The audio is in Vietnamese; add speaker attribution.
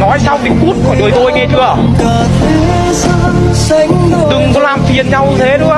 Speaker 1: nói xong thì cút khỏi đời tôi nghe chưa? Đừng có làm phiền nhau thế đúng